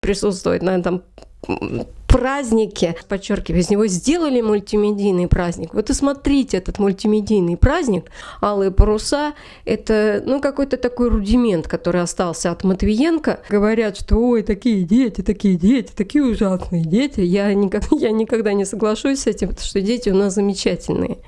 присутствовать на этом празднике, подчеркиваю, из него сделали мультимедийный праздник. Вот и смотрите этот мультимедийный праздник «Алые паруса» — это ну, какой-то такой рудимент, который остался от Матвиенко. Говорят, что ой, такие дети, такие дети, такие ужасные дети. Я никогда, я никогда не соглашусь с этим, потому что дети у нас замечательные.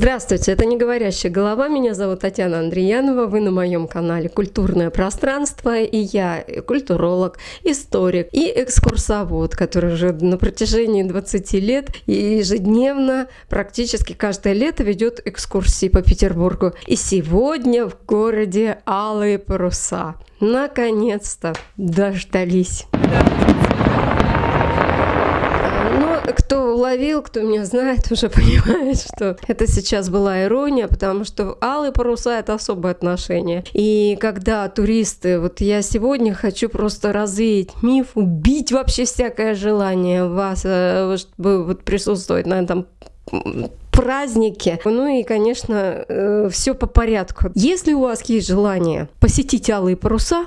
Здравствуйте, это «Не говорящая голова». Меня зовут Татьяна Андреянова. Вы на моем канале «Культурное пространство». И я культуролог, историк и экскурсовод, который уже на протяжении 20 лет ежедневно, практически каждое лето ведет экскурсии по Петербургу. И сегодня в городе Алые паруса. Наконец-то дождались. Кто уловил, кто меня знает, уже понимает, что это сейчас была ирония, потому что алые паруса — это особое отношение. И когда туристы, вот я сегодня хочу просто развеять миф, убить вообще всякое желание вас, э, чтобы вот присутствовать на этом празднике. Ну и, конечно, э, все по порядку. Если у вас есть желание посетить алые паруса,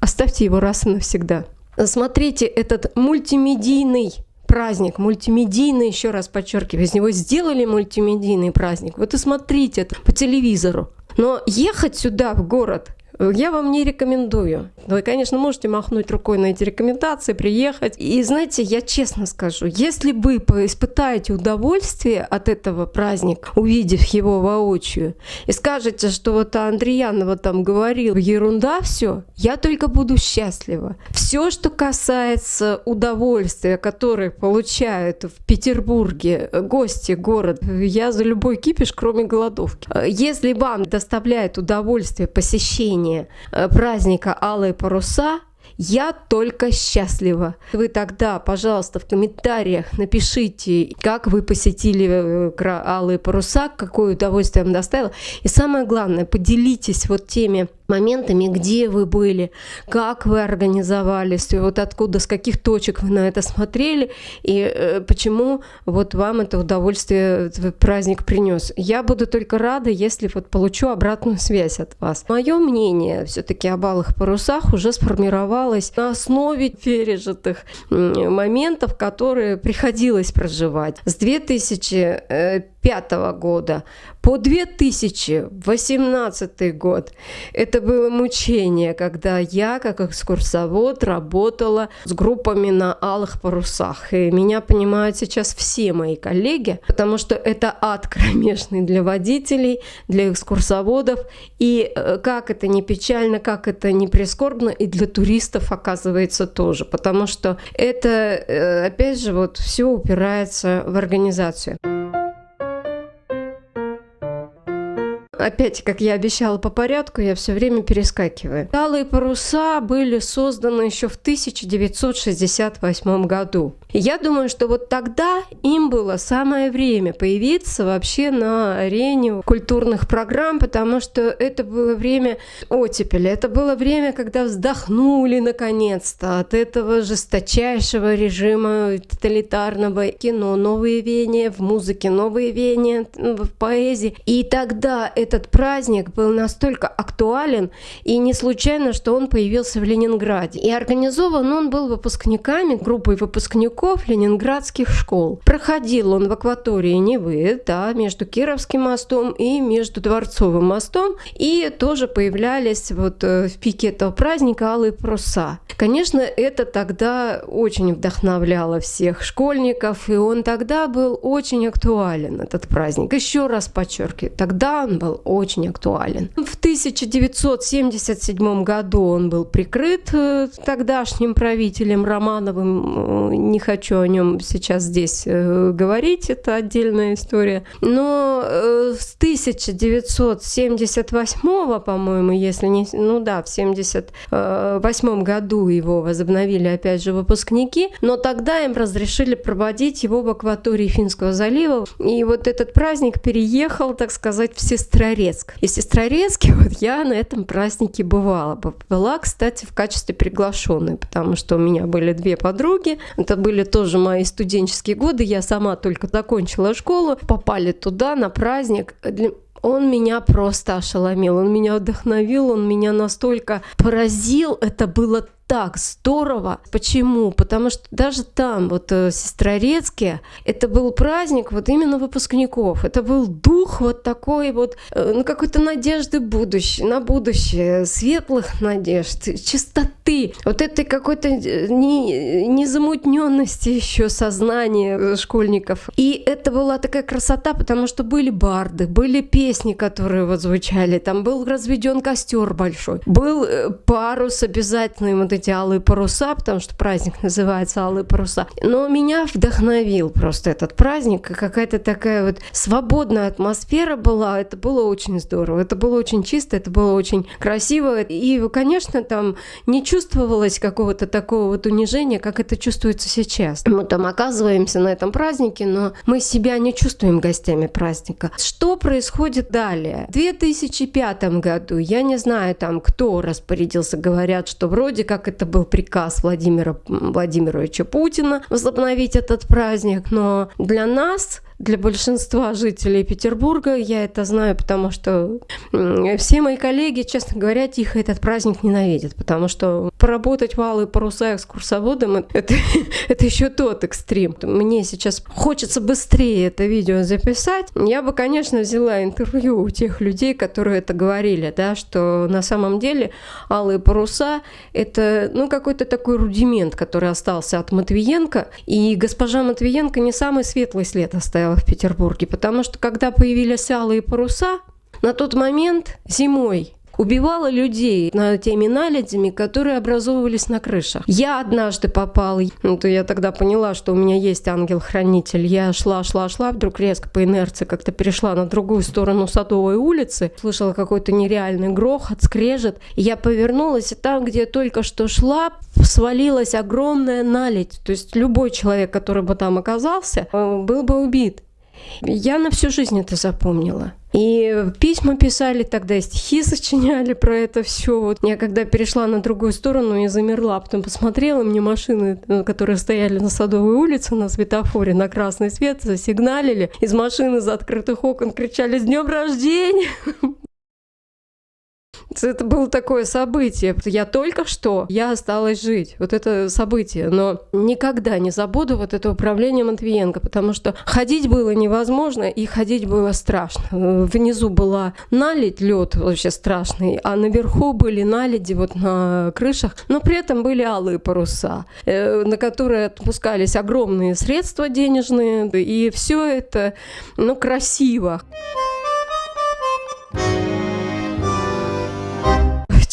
оставьте его раз и навсегда. Смотрите этот мультимедийный праздник, мультимедийный, еще раз подчеркиваю, из него сделали мультимедийный праздник. Вот и смотрите это по телевизору. Но ехать сюда, в город, я вам не рекомендую. Вы, конечно, можете махнуть рукой на эти рекомендации, приехать. И знаете, я честно скажу, если вы испытаете удовольствие от этого праздника, увидев его воочию, и скажете, что вот Андреянова там говорил, ерунда все, я только буду счастлива. Все, что касается удовольствия, которое получают в Петербурге гости города, я за любой кипиш, кроме голодовки. Если вам доставляет удовольствие посещение празднование э, праздника Алые паруса я только счастлива. Вы тогда, пожалуйста, в комментариях напишите, как вы посетили э, Алые паруса, какое удовольствие вам доставило. И самое главное, поделитесь вот теми моментами, где вы были, как вы организовались, вот откуда, с каких точек вы на это смотрели, и э, почему вот вам это удовольствие этот праздник принес. Я буду только рада, если вот получу обратную связь от вас. Мое мнение все-таки об алых парусах уже сформировалось на основе пережитых моментов, которые приходилось проживать. С 2005 года по 2018 год это было мучение, когда я, как экскурсовод, работала с группами на алых парусах. И меня понимают сейчас все мои коллеги, потому что это ад кромешный для водителей, для экскурсоводов. И э, как это не печально, как это не прискорбно, и для туристов оказывается тоже. Потому что это, э, опять же, вот все упирается в организацию. Опять, как я обещала по порядку, я все время перескакиваю. Алые паруса были созданы еще в 1968 году. Я думаю, что вот тогда им было самое время появиться вообще на арене культурных программ, потому что это было время оттепели, это было время, когда вздохнули наконец-то от этого жесточайшего режима тоталитарного кино, новые веяния в музыке, новые веяния в поэзии. И тогда этот праздник был настолько актуален, и не случайно, что он появился в Ленинграде. И организован он был выпускниками, группой выпускников выпускников ленинградских школ. Проходил он в акватории Невы, да, между Кировским мостом и между Дворцовым мостом, и тоже появлялись вот э, в пике этого праздника алые паруса. Конечно, это тогда очень вдохновляло всех школьников, и он тогда был очень актуален, этот праздник. Еще раз подчеркиваю, тогда он был очень актуален. В 1977 году он был прикрыт э, тогдашним правителем Романовым, э, не хочу о нем сейчас здесь э, говорить, это отдельная история. Но э, с 1978, по-моему, если не... Ну да, в 78 году его возобновили опять же выпускники, но тогда им разрешили проводить его в акватории Финского залива. И вот этот праздник переехал, так сказать, в Сестрорецк. И в Сестрорецке вот я на этом празднике бывала. Была, кстати, в качестве приглашенной, потому что у меня были две подруги. Это были были тоже мои студенческие годы, я сама только закончила школу, попали туда на праздник. Он меня просто ошеломил, он меня вдохновил, он меня настолько поразил. Это было так здорово. Почему? Потому что даже там, вот в э, Сестрорецке, это был праздник вот именно выпускников. Это был дух вот такой вот, э, ну, какой-то надежды будущее, на будущее, светлых надежд, чистоты, вот этой какой-то э, незамутненности еще сознания школьников. И это была такая красота, потому что были барды, были песни, которые вот звучали, там был разведен костер большой, был парус обязательный, вот эти алые паруса, потому что праздник называется алые паруса. Но меня вдохновил просто этот праздник, какая-то такая вот свободная атмосфера была, это было очень здорово, это было очень чисто, это было очень красиво, и, конечно, там не чувствовалось какого-то такого вот унижения, как это чувствуется сейчас. Мы там оказываемся на этом празднике, но мы себя не чувствуем гостями праздника. Что происходит далее? В 2005 году, я не знаю там, кто распорядился, говорят, что вроде как это был приказ Владимира Владимировича Путина возобновить этот праздник, но для нас для большинства жителей Петербурга. Я это знаю, потому что все мои коллеги, честно говоря, тихо этот праздник ненавидят, потому что поработать валы паруса экскурсоводом это, это еще тот экстрим. Мне сейчас хочется быстрее это видео записать. Я бы, конечно, взяла интервью у тех людей, которые это говорили, да, что на самом деле алые паруса это ну, какой-то такой рудимент, который остался от Матвиенко. И госпожа Матвиенко не самый светлый след оставила в Петербурге, потому что когда появились алые паруса, на тот момент зимой убивала людей на теми наледями, которые образовывались на крышах. Я однажды попала, ну, то я тогда поняла, что у меня есть ангел-хранитель. Я шла, шла, шла, вдруг резко по инерции как-то перешла на другую сторону Садовой улицы, слышала какой-то нереальный грохот, скрежет. Я повернулась, и там, где я только что шла, свалилась огромная наледь. То есть любой человек, который бы там оказался, э, был бы убит. Я на всю жизнь это запомнила. И письма писали тогда, стихи сочиняли про это все. Вот я когда перешла на другую сторону, я замерла, потом посмотрела, мне машины, э, которые стояли на Садовой улице на светофоре на красный свет, засигналили. Из машины за открытых окон кричали «С днем рождения!» Это было такое событие. Я только что, я осталась жить. Вот это событие. Но никогда не забуду вот это управление Матвиенко, потому что ходить было невозможно, и ходить было страшно. Внизу была наледь, лед вообще страшный, а наверху были наледи вот на крышах, но при этом были алые паруса, э, на которые отпускались огромные средства денежные, и все это, ну, красиво.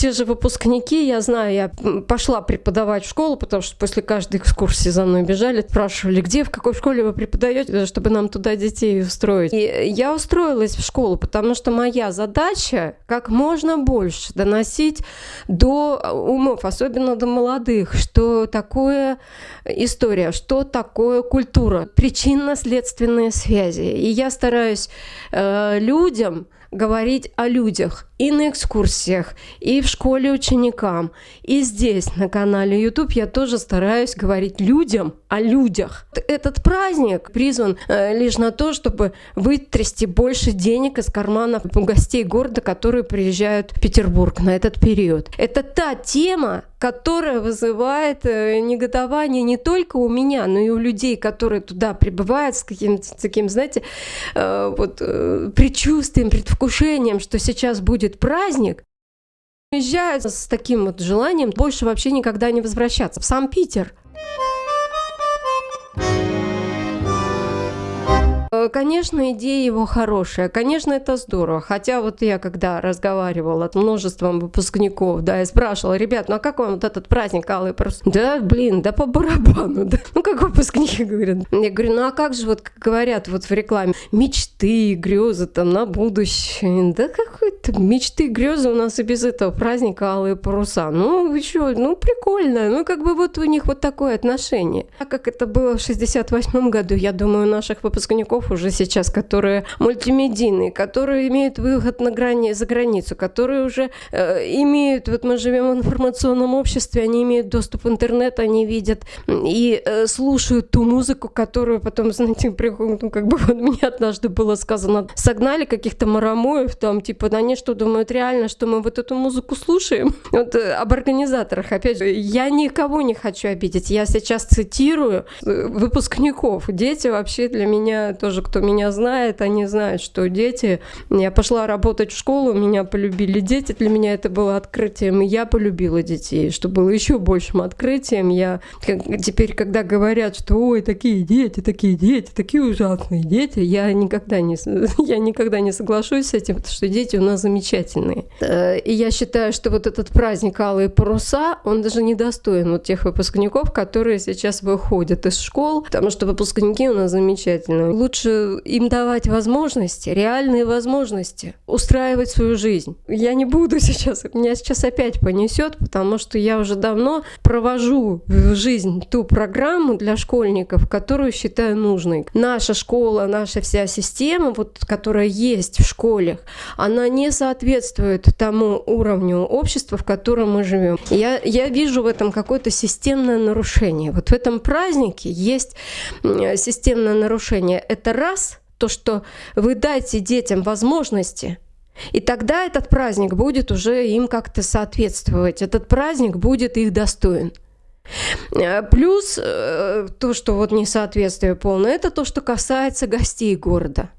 Те же выпускники, я знаю, я пошла преподавать в школу, потому что после каждой экскурсии за мной бежали, спрашивали, где, в какой школе вы преподаете, чтобы нам туда детей устроить. И я устроилась в школу, потому что моя задача как можно больше доносить до умов, особенно до молодых, что такое история, что такое культура, причинно-следственные связи. И я стараюсь э, людям говорить о людях и на экскурсиях, и в школе ученикам, и здесь на канале YouTube я тоже стараюсь говорить людям о людях. Этот праздник призван э, лишь на то, чтобы вытрясти больше денег из карманов гостей города, которые приезжают в Петербург на этот период. Это та тема, которая вызывает э, негодование не только у меня, но и у людей, которые туда прибывают с каким-то таким, знаете, э, вот предчувствием, предвкушением, что сейчас будет праздник, уезжают с таким вот желанием больше вообще никогда не возвращаться в сам Питер. Конечно, идея его хорошая, конечно, это здорово. Хотя вот я когда разговаривала с множеством выпускников, да, я спрашивала, ребят, ну а как вам вот этот праздник Алый Парус? Да, блин, да по барабану, да. Ну как выпускники говорят. Я говорю, ну а как же вот говорят вот в рекламе, мечты, грезы там на будущее. Да какой-то мечты, грезы у нас и без этого праздника Алые Паруса. Ну что, ну прикольно, ну как бы вот у них вот такое отношение. А как это было в 68 году, я думаю, наших выпускников уже уже сейчас, которые мультимедийные, которые имеют выход на грани, за границу, которые уже э, имеют, вот мы живем в информационном обществе, они имеют доступ в интернет, они видят и э, слушают ту музыку, которую потом, знаете, приходят, ну, как бы вот мне однажды было сказано, согнали каких-то марамоев там, типа, они что, думают реально, что мы вот эту музыку слушаем? Вот э, об организаторах, опять же, я никого не хочу обидеть, я сейчас цитирую э, выпускников, дети вообще для меня, тоже кто меня знает, они знают, что дети, я пошла работать в школу, меня полюбили дети, для меня это было открытием, и я полюбила детей, что было еще большим открытием, я теперь, когда говорят, что ой, такие дети, такие дети, такие ужасные дети, я никогда не, я никогда не соглашусь с этим, потому что дети у нас замечательные. Э, и я считаю, что вот этот праздник Алые паруса, он даже не достоин вот тех выпускников, которые сейчас выходят из школ, потому что выпускники у нас замечательные. Лучше им давать возможности, реальные возможности устраивать свою жизнь. Я не буду сейчас, меня сейчас опять понесет, потому что я уже давно провожу в жизнь ту программу для школьников, которую считаю нужной. Наша школа, наша вся система, вот, которая есть в школах, она не соответствует тому уровню общества, в котором мы живем. Я, я вижу в этом какое-то системное нарушение. Вот в этом празднике есть системное нарушение. Это раз, то, что вы дайте детям возможности и тогда этот праздник будет уже им как-то соответствовать. Этот праздник будет их достоин. Э, плюс э, то, что вот несоответствие полное, это то, что касается гостей города.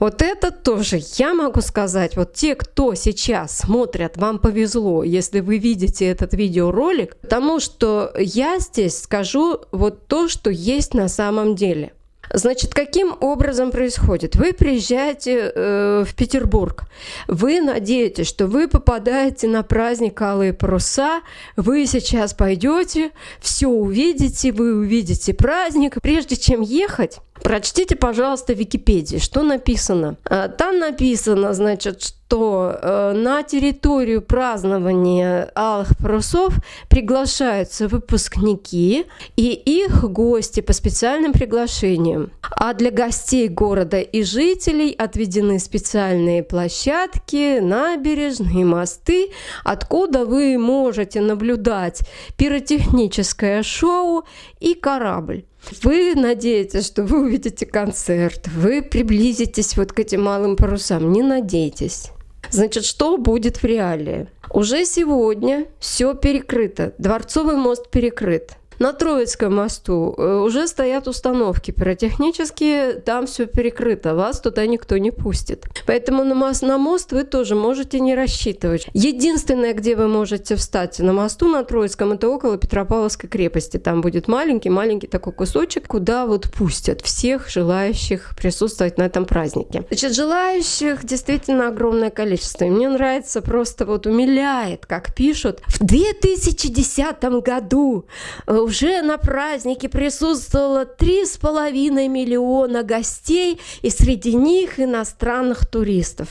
Вот это тоже я могу сказать, вот те, кто сейчас смотрят, вам повезло, если вы видите этот видеоролик, потому что я здесь скажу вот то, что есть на самом деле. Значит, каким образом происходит? Вы приезжаете э, в Петербург, вы надеетесь, что вы попадаете на праздник Алые паруса, вы сейчас пойдете, все увидите, вы увидите праздник. Прежде чем ехать, Прочтите, пожалуйста, Википедии, что написано. А, там написано, значит, что э, на территорию празднования Алых Парусов приглашаются выпускники и их гости по специальным приглашениям. А для гостей города и жителей отведены специальные площадки, набережные, мосты, откуда вы можете наблюдать пиротехническое шоу и корабль. Вы надеетесь, что вы увидите концерт, вы приблизитесь вот к этим малым парусам. Не надейтесь. Значит, что будет в реалии? Уже сегодня все перекрыто. Дворцовый мост перекрыт. На Троицком мосту э, уже стоят установки пиротехнические, там все перекрыто, вас туда никто не пустит. Поэтому на мост, на мост вы тоже можете не рассчитывать. Единственное, где вы можете встать на мосту на Троицком, это около Петропавловской крепости. Там будет маленький-маленький такой кусочек, куда вот пустят всех желающих присутствовать на этом празднике. Значит, желающих действительно огромное количество. И мне нравится, просто вот умиляет, как пишут. В 2010 году э, уже на празднике присутствовало 3,5 миллиона гостей, и среди них иностранных туристов.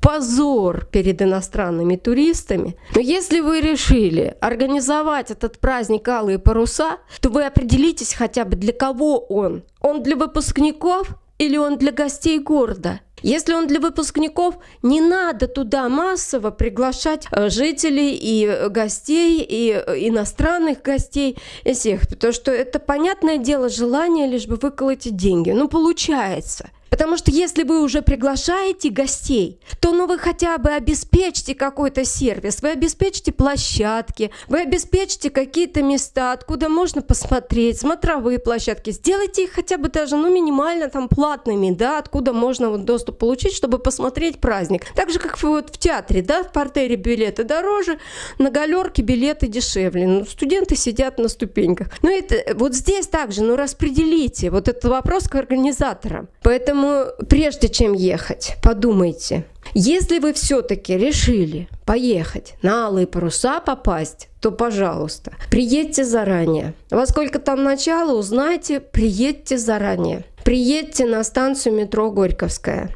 Позор перед иностранными туристами. Но если вы решили организовать этот праздник «Алые паруса», то вы определитесь хотя бы для кого он. Он для выпускников или он для гостей города? Если он для выпускников, не надо туда массово приглашать э, жителей и гостей, и э, иностранных гостей, и всех, потому что это, понятное дело, желание лишь бы выколоть деньги. Ну, получается. Потому что если вы уже приглашаете гостей, то ну вы хотя бы обеспечьте какой-то сервис, вы обеспечьте площадки, вы обеспечьте какие-то места, откуда можно посмотреть, смотровые площадки. Сделайте их хотя бы даже ну минимально там платными, да, откуда можно вот доступ получить, чтобы посмотреть праздник. Так же, как вот в театре, да, в портере билеты дороже, на галерке билеты дешевле. Ну, студенты сидят на ступеньках. Ну это вот здесь также, ну распределите вот этот вопрос к организаторам. Поэтому Поэтому прежде чем ехать, подумайте, если вы все-таки решили поехать на алые паруса попасть, то, пожалуйста, приедьте заранее. Во сколько там начало, узнайте, приедьте заранее. Приедьте на станцию метро Горьковская.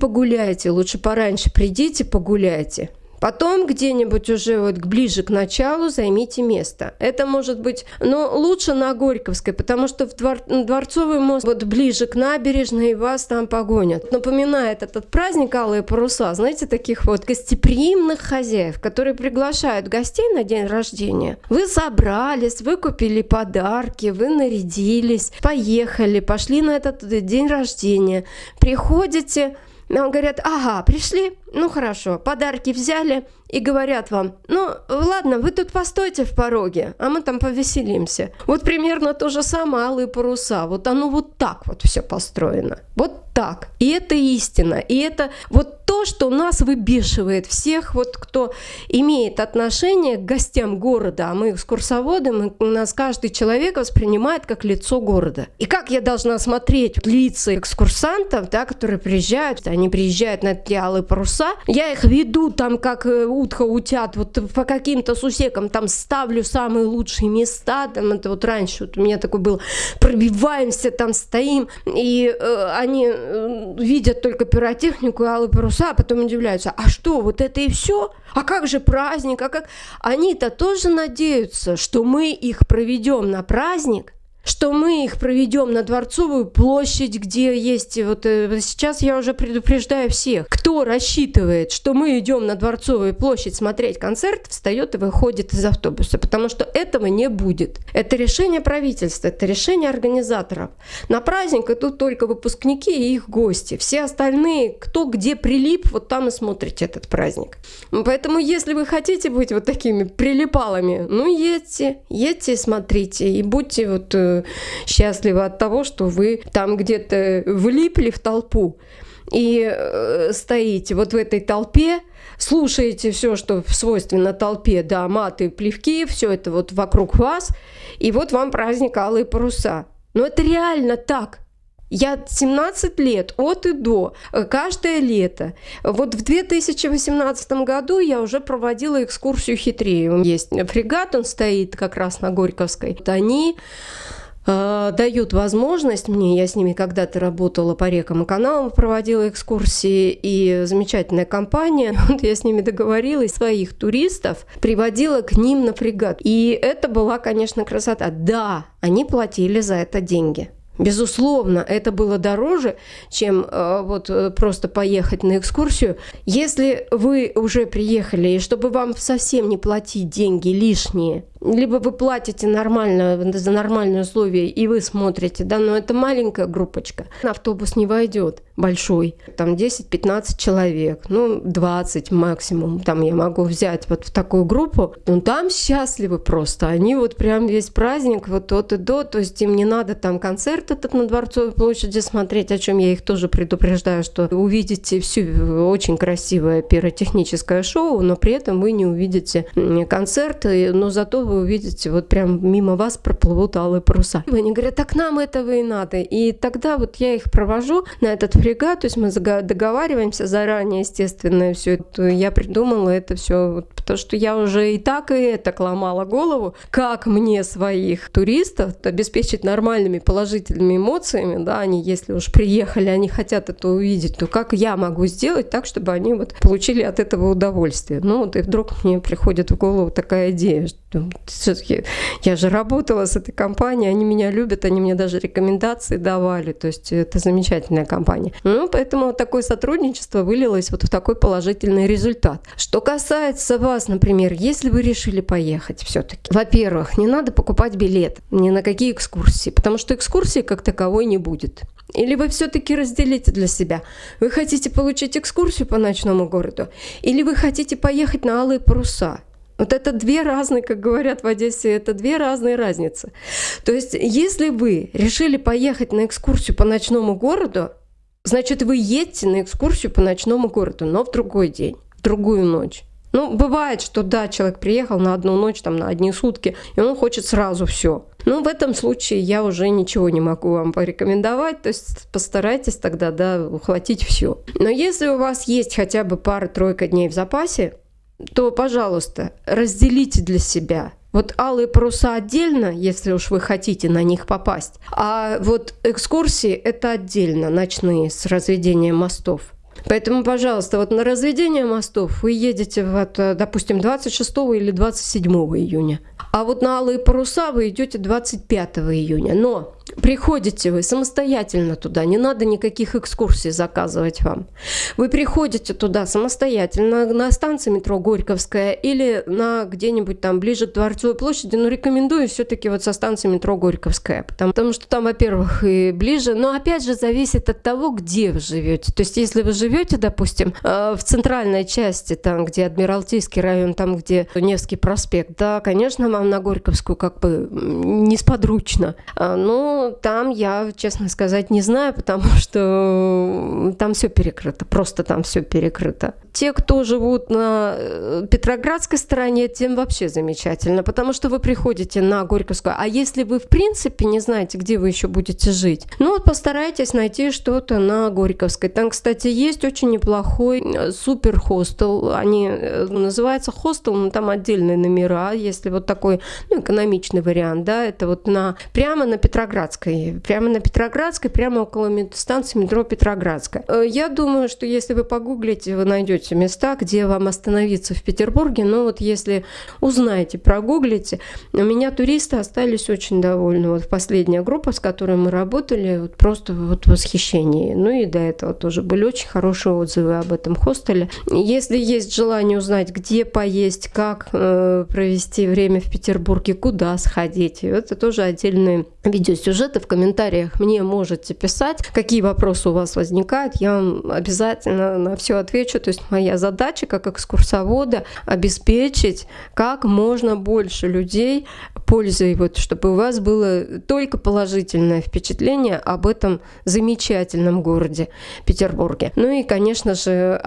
Погуляйте, лучше пораньше придите погуляйте Потом где-нибудь уже вот ближе к началу займите место. Это может быть, но лучше на Горьковской, потому что в двор, Дворцовый мост вот ближе к набережной вас там погонят. Напоминает этот праздник Алые паруса, знаете, таких вот гостеприимных хозяев, которые приглашают гостей на день рождения. Вы собрались, вы купили подарки, вы нарядились, поехали, пошли на этот день рождения. Приходите, нам говорят, ага, пришли, ну хорошо, подарки взяли и говорят вам, ну ладно, вы тут постойте в пороге, а мы там повеселимся. Вот примерно то же самое алые паруса. Вот оно вот так вот все построено. Вот так. И это истина. И это вот то, что нас выбешивает всех, вот кто имеет отношение к гостям города, а мы экскурсоводы, мы, нас каждый человек воспринимает как лицо города. И как я должна смотреть лица экскурсантов, да, которые приезжают, они приезжают на эти алые паруса, я их веду там как э, утка утят, вот по каким-то сусекам там ставлю самые лучшие места, там это вот раньше вот у меня такой был, пробиваемся, там стоим, и э, они э, видят только пиротехнику и алые паруса, а потом удивляются, а что, вот это и все? А как же праздник? А как? Они-то тоже надеются, что мы их проведем на праздник, что мы их проведем на Дворцовую площадь, где есть вот э, сейчас я уже предупреждаю всех, кто рассчитывает, что мы идем на Дворцовую площадь смотреть концерт, встает и выходит из автобуса, потому что этого не будет. Это решение правительства, это решение организаторов. На праздник идут только выпускники и их гости. Все остальные, кто где прилип, вот там и смотрите этот праздник. Поэтому, если вы хотите быть вот такими прилипалами, ну едьте, едьте и смотрите, и будьте вот э, счастливы от того, что вы там где-то влипли в толпу и э, стоите вот в этой толпе, слушаете все, что свойственно толпе, да, маты, плевки, все это вот вокруг вас, и вот вам праздник Алые паруса. Но это реально так. Я 17 лет от и до, э, каждое лето. Вот в 2018 году я уже проводила экскурсию хитрее. Есть фрегат, он стоит как раз на Горьковской. Э, дают возможность мне, я с ними когда-то работала по рекам и каналам, проводила экскурсии, и замечательная компания, вот я с ними договорилась, своих туристов приводила к ним на фрегат. И это была, конечно, красота. Да, они платили за это деньги. Безусловно, это было дороже, чем э, вот э, просто поехать на экскурсию. Если вы уже приехали, и чтобы вам совсем не платить деньги лишние, либо вы платите нормально, за нормальные условия, и вы смотрите, да, но это маленькая группочка. Автобус не войдет большой, там 10-15 человек, ну 20 максимум, там я могу взять вот в такую группу, ну там счастливы просто, они вот прям весь праздник вот от и до, то есть им не надо там концерт этот на Дворцовой площади смотреть, о чем я их тоже предупреждаю, что увидите всю очень красивое пиротехническое шоу, но при этом вы не увидите концерт, но зато вы увидите, вот прям мимо вас проплывут алые паруса. И они говорят, так нам этого и надо. И тогда вот я их провожу на этот фрегат, то есть мы договариваемся заранее, естественно, все это я придумала это все, потому что я уже и так и это ломала голову, как мне своих туристов обеспечить нормальными положительными эмоциями, да, они, если уж приехали, они хотят это увидеть, то как я могу сделать так, чтобы они вот получили от этого удовольствие. Ну вот и вдруг мне приходит в голову такая идея, что все-таки я же работала с этой компанией, они меня любят, они мне даже рекомендации давали, то есть это замечательная компания. Ну, поэтому такое сотрудничество вылилось вот в такой положительный результат. Что касается вас, например, если вы решили поехать все-таки, во-первых, не надо покупать билет ни на какие экскурсии, потому что экскурсии как таковой не будет. Или вы все-таки разделите для себя. Вы хотите получить экскурсию по ночному городу, или вы хотите поехать на Алые паруса. Вот это две разные, как говорят в Одессе, это две разные разницы. То есть, если вы решили поехать на экскурсию по ночному городу, значит, вы едете на экскурсию по ночному городу, но в другой день, в другую ночь. Ну, бывает, что да, человек приехал на одну ночь, там, на одни сутки, и он хочет сразу все. Ну, в этом случае я уже ничего не могу вам порекомендовать, то есть постарайтесь тогда, да, ухватить все. Но если у вас есть хотя бы пара-тройка дней в запасе, то, пожалуйста, разделите для себя. Вот алые паруса отдельно, если уж вы хотите на них попасть. А вот экскурсии это отдельно, ночные, с разведением мостов. Поэтому, пожалуйста, вот на разведение мостов вы едете, вот, допустим, 26 или 27 июня. А вот на алые паруса вы идете 25 июня. Но Приходите вы самостоятельно туда, не надо никаких экскурсий заказывать вам. Вы приходите туда самостоятельно на станции метро Горьковская или на где-нибудь там ближе к Дворцовой площади, но рекомендую все-таки вот со станции метро Горьковская, потому, потому что там, во-первых, и ближе, но опять же зависит от того, где вы живете. То есть если вы живете, допустим, э, в центральной части, там, где Адмиралтейский район, там, где Невский проспект, да, конечно, вам на Горьковскую как бы несподручно, а, но там я, честно сказать, не знаю, потому что там все перекрыто, просто там все перекрыто. Те, кто живут на э, Петроградской стороне, тем вообще замечательно, потому что вы приходите на Горьковскую. А если вы, в принципе, не знаете, где вы еще будете жить, ну вот постарайтесь найти что-то на Горьковской. Там, кстати, есть очень неплохой э, супер хостел. Они э, называются хостел, но там отдельные номера. Если вот такой ну, экономичный вариант, да, это вот на прямо на Петроград Петроградской, прямо на Петроградской, прямо около станции метро Петроградская. Э, я думаю, что если вы погуглите, вы найдете места, где вам остановиться в Петербурге. Но вот если узнаете, прогуглите, у меня туристы остались очень довольны. Вот последняя группа, с которой мы работали, вот просто вот восхищение. Ну и до этого тоже были очень хорошие отзывы об этом хостеле. Если есть желание узнать, где поесть, как э, провести время в Петербурге, куда сходить, это тоже отдельный видеосюжет сюжеты в комментариях мне можете писать, какие вопросы у вас возникают, я вам обязательно на все отвечу. То есть моя задача как экскурсовода обеспечить как можно больше людей пользой, вот, чтобы у вас было только положительное впечатление об этом замечательном городе Петербурге. Ну и, конечно же,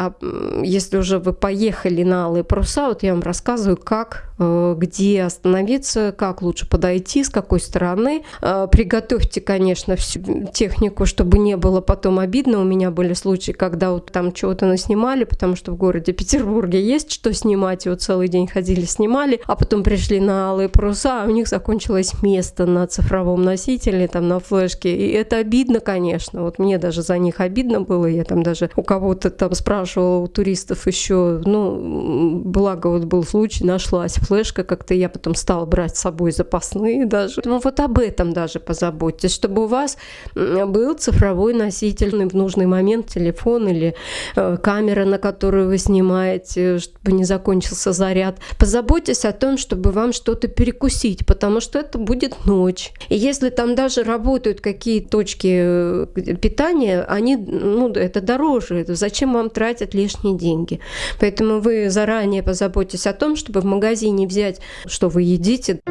если уже вы поехали на Алые паруса, вот я вам рассказываю, как, где остановиться, как лучше подойти, с какой стороны, э, приготовить готовьте, конечно, всю технику, чтобы не было потом обидно. У меня были случаи, когда вот там чего-то наснимали, потому что в городе Петербурге есть что снимать, и вот целый день ходили, снимали, а потом пришли на алые паруса, а у них закончилось место на цифровом носителе, там на флешке, и это обидно, конечно. Вот мне даже за них обидно было, я там даже у кого-то там спрашивала, у туристов еще, ну, благо вот был случай, нашлась флешка, как-то я потом стала брать с собой запасные даже. Ну, вот об этом даже позаботьтесь, чтобы у вас был цифровой носитель в нужный момент, телефон или э, камера, на которую вы снимаете, чтобы не закончился заряд. Позаботьтесь о том, чтобы вам что-то перекусить, потому что это будет ночь. И если там даже работают какие точки э, питания, они, ну, это дороже. Зачем вам тратить лишние деньги? Поэтому вы заранее позаботьтесь о том, чтобы в магазине взять, что вы едите.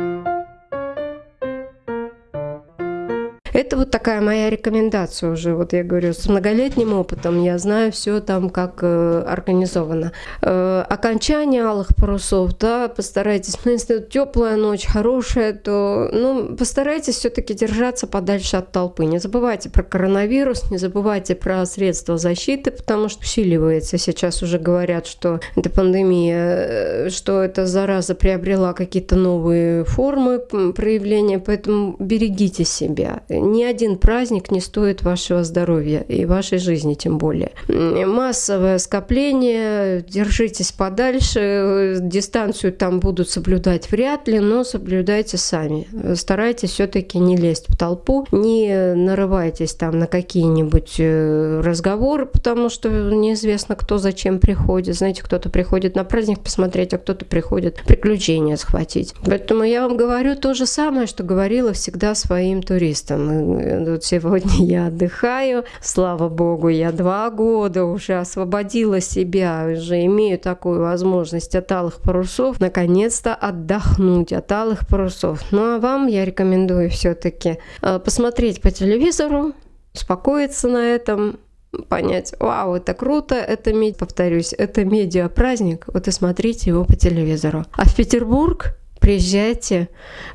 Это вот такая моя рекомендация уже. Вот я говорю, с многолетним опытом я знаю все там, как э, организовано. Э, окончание алых парусов, да, постарайтесь. Ну, если теплая ночь, хорошая, то, ну, постарайтесь все-таки держаться подальше от толпы. Не забывайте про коронавирус, не забывайте про средства защиты, потому что усиливается. Сейчас уже говорят, что эта пандемия, э, что эта зараза приобрела какие-то новые формы проявления, поэтому берегите себя ни один праздник не стоит вашего здоровья и вашей жизни тем более. Массовое скопление, держитесь подальше, дистанцию там будут соблюдать вряд ли, но соблюдайте сами. Старайтесь все-таки не лезть в толпу, не нарывайтесь там на какие-нибудь э, разговоры, потому что неизвестно, кто зачем приходит. Знаете, кто-то приходит на праздник посмотреть, а кто-то приходит приключения схватить. Поэтому я вам говорю то же самое, что говорила всегда своим туристам вот сегодня я отдыхаю, слава богу, я два года уже освободила себя, уже имею такую возможность от алых парусов, наконец-то отдохнуть от алых парусов. Ну а вам я рекомендую все-таки э, посмотреть по телевизору, успокоиться на этом, понять, вау, это круто, это, повторюсь, это медиа-праздник, вот и смотрите его по телевизору. А в Петербург приезжайте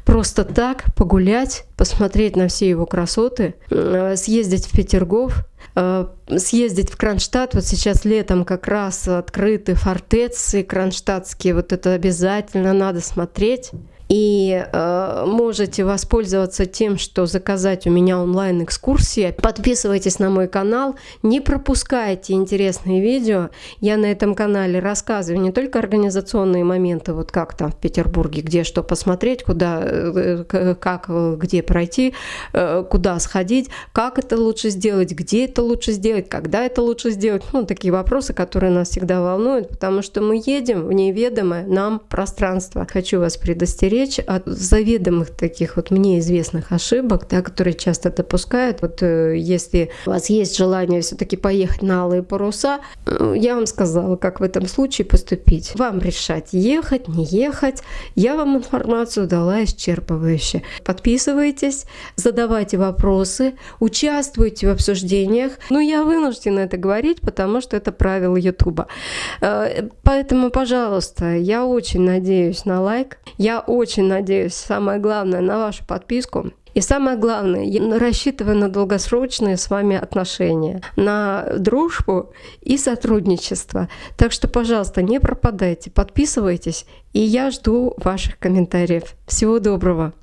просто так погулять, посмотреть на все его красоты, э, съездить в Петергоф, э, съездить в Кронштадт. Вот сейчас летом как раз открыты фортеции кронштадтские, вот это обязательно надо смотреть. И э, можете воспользоваться тем, что заказать у меня онлайн-экскурсии. Подписывайтесь на мой канал, не пропускайте интересные видео. Я на этом канале рассказываю не только организационные моменты, вот как там в Петербурге, где что посмотреть, куда, э, как, где пройти, э, куда сходить, как это лучше сделать, где это лучше сделать, когда это лучше сделать. Ну, такие вопросы, которые нас всегда волнуют, потому что мы едем в неведомое нам пространство. Хочу вас предостеречь от заведомых таких вот мне известных ошибок, да, которые часто допускают. Вот э, если у вас есть желание все-таки поехать на алые паруса, э, я вам сказала, как в этом случае поступить. Вам решать, ехать, не ехать. Я вам информацию дала исчерпывающе. Подписывайтесь, задавайте вопросы, участвуйте в обсуждениях. Ну, я вынуждена это говорить, потому что это правило Ютуба. Э, поэтому, пожалуйста, я очень надеюсь на лайк. Я очень надеюсь, самое главное, на вашу подписку. И самое главное, я рассчитываю на долгосрочные с вами отношения, на дружбу и сотрудничество. Так что, пожалуйста, не пропадайте, подписывайтесь, и я жду ваших комментариев. Всего доброго!